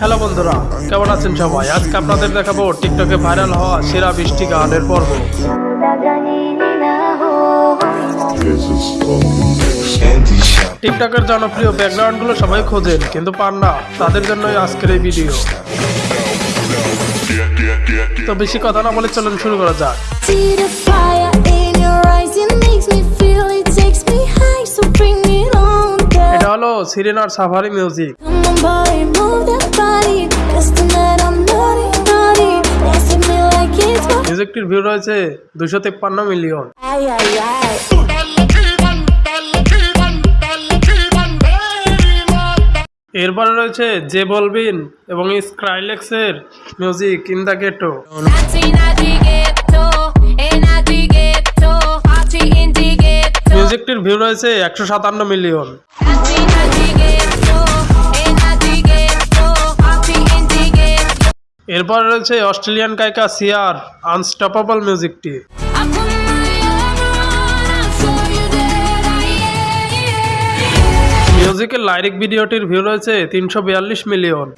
Hello বন্ধুরা, কেমন আছেন সবাই? আজকে আপনাদের দেখাবো টিকটকে ভাইরাল হওয়া সেরা বৃষ্টি গানের পর্ব। টিকটকের জনপ্রিয় ব্যাকগ্রাউন্ডগুলো সবাই খোঁজেন, কিন্তু পান না। তাদের জন্যই আজকের এই ভিডিও। তো বেশি কথা না বলে চলুন শুরু করা যাক। Bring হলো সিরিনার সাফারি মিউজিক মিউজিকটির ভিউ রয়েছে দুশো তেপ্পান্ন মিলিয়ন এরপরে রয়েছে জে বলবিন এবং স্ক্রাইলেক্সের music in the ghetto view রয়েছে একশো সাতান্ন মিলিয়ন. এরপর রয়েছে অস্ট্রেলিয়ান গায়িকা সিয়ার আনস্টপেবল মিউজিকটি. মিউজিকের লাইরিক ভিডিওটির ভিউ রয়েছে তিনশো বিয়াল্লিশ মিলিয়ন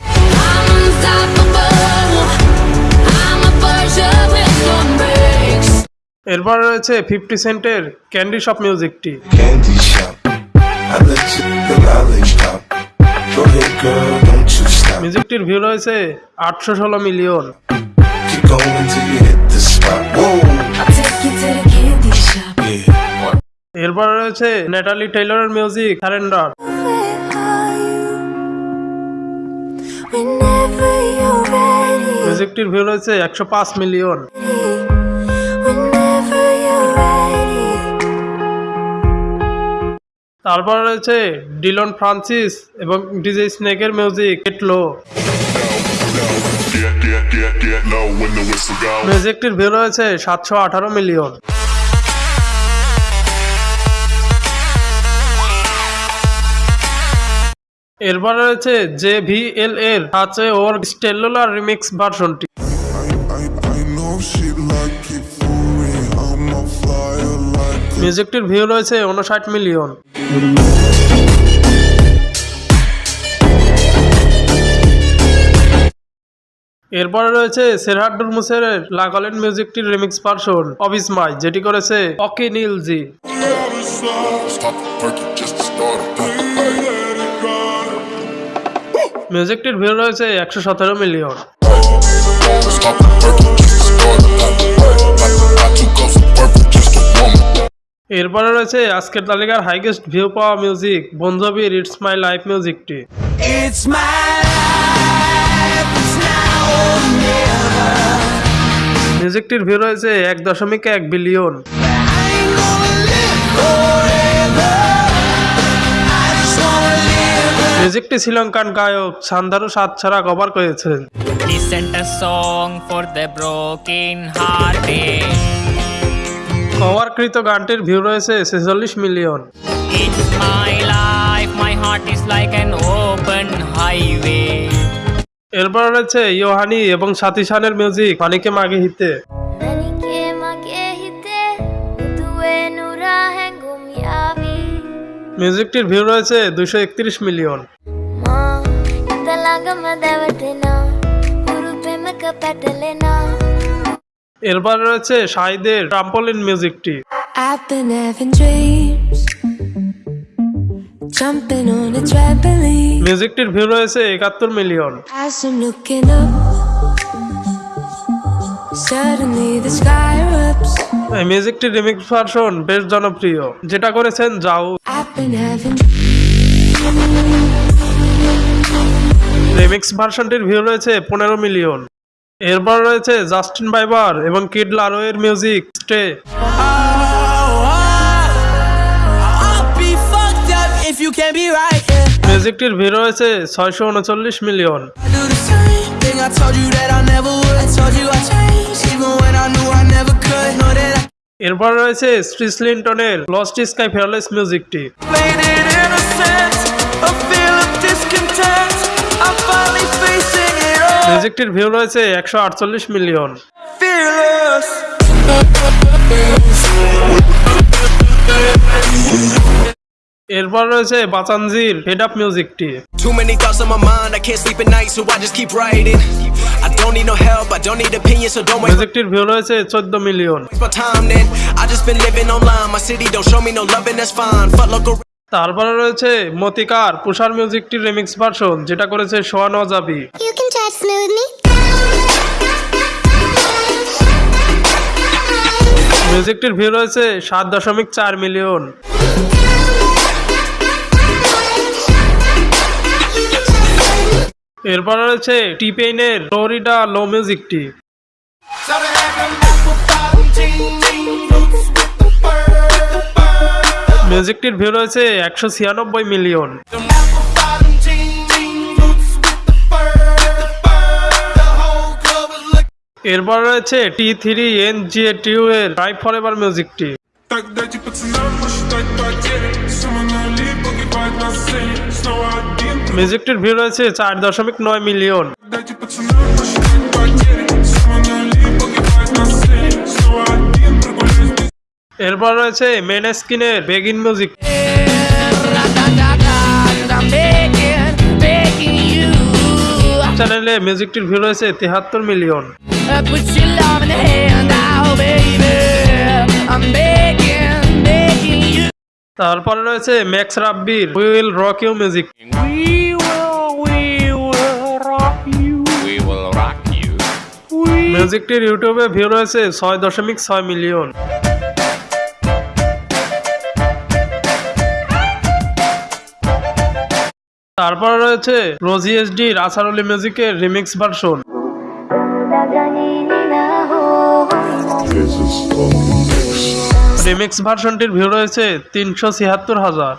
এরপর রয়েছে ফিফটি সেন্টের ক্যান্ডি শপ মিউজিকটি। মিউজিকটির ভিউ রয়েছে আটশো ষোলো মিলিয়ন। এরপর রয়েছে নেটালি টেইলরের মিউজিক সারেন্ডার মিউজিকটির ভিউ রয়েছে একশো পাঁচ মিলিয়ন। তারপর রয়েছে ডিলন ফ্রান্সিস এবং ডিজে স্নেকের মিউজিক go. মিউজিকটির ভিউ রয়েছে সাতশো আঠারো মিলিয়ন। এরপর রয়েছে জে ভি এল এর আছে ওর স্টেলুলার রিমিক্স ভার্সনটি। মিউজিকটির ভিউ রয়েছে উনষাট মিলিয়ন এরপরে রয়েছে সেরহাডুর মুসের লাগালেন মিউজিকটির রিমিক্স ভার্সন অবিস মাই যেটি করেছে অকি নীলজি. মিউজিকটির ভিউ রয়েছে একশো সতেরো মিলিয়ন এরপরে রয়েছে আজকের তালিকার হাইগেস্ট ভিউ পাওয়া মিউজিক বন্ধবির ইটস মাই লাইফ মিউজিকটি মিউজিকটির ভিউ রয়েছে এক দশমিক এক বিলিয়ন মিউজিকটি শ্রীলঙ্কান গায়ক সান্দারু সাত ছাড়া কভার করেছেন। Listen a song for the broken hearted. কভারকৃত গানটির ভিউ রয়েছে ছেচল্লিশ মিলিয়ন এরপর রয়েছে ইয়োহানি এবং সাথী মিউজিক পানিকে মাগে হিতে। মিউজিকটির ভিউ রয়েছে দুশো একত্রিশ মিলিয়ন এরপর রয়েছে শাহিদের ট্রাম্পলিন মিউজিকটি মিউজিকটির ভিউ রয়েছে একাত্তর মিলিয়ন এই মিউজিকটির রিমিক্স ভার্সন বেশ জনপ্রিয় যেটা করেছেন যাও রিমিক্স ভার্সনটির ভিউ রয়েছে পনেরো মিলিয়ন এরপর রয়েছে জাস্টিন বাইবার এবং কিড লারোয়ের মিউজিক, স্টে। মিউজিকটির ভিড় রয়েছে ছয়শো উনচল্লিশ মিলিয়ন। এরপর রয়েছে স্ট্রিস লিন্টনের লস্ট স্কাই ফেয়ারলেস মিউজিকটি। মিউজিকটির ভিউ রয়েছে একশো মিলিয়ন এরপর রয়েছে বাচানজির হেড আপ মিউজিকটি মিউজিকটির ভিউ রয়েছে চোদ্দ মিলিয়ন তারপরে রয়েছে মতিকার পুষার মিউজিকটির রেমিক্স ভার্সন যেটা করেছে সোয়ান অজাবি মিউজিকটির ভিউ রয়েছে সাত দশমিক চার মিলিয়ন এরপর রয়েছে টি পেইনের ফ্লোরিডা লো মিউজিকটি মিউজিকটির ভিউ রয়েছে একশো ছিয়ানব্বই মিলিয়ন এরপর রয়েছে টি থ্রি এন জি টিউ এর ড্রাইভ ফর এভার মিউজিকটি মিউজিকটির ভিউ রয়েছে চার দশমিক নয় মিলিয়ন। এরপর রয়েছে মেন স্কিনের বেগিন মিউজিক চ্যানেলে মিউজিকটির ভিউ রয়েছে তেহাত্তর million Put your love in the hand now, baby. I'm begging, begging you. তারপরে রয়েছে Max রাব্বির will rock you music We will, we will rock you. We will rock you. মিউজিকটির ইউটিউবে view রয়েছে ছয় দশমিক ছয় মিলিয়ন তারপর রয়েছে রোজি এসডির আসারুলি মিউজিকের রিমিক্স ভার্সন রিমিক্স ভার্সনটির ভিউ রয়েছে তিনশো ছিয়াত্তর হাজার।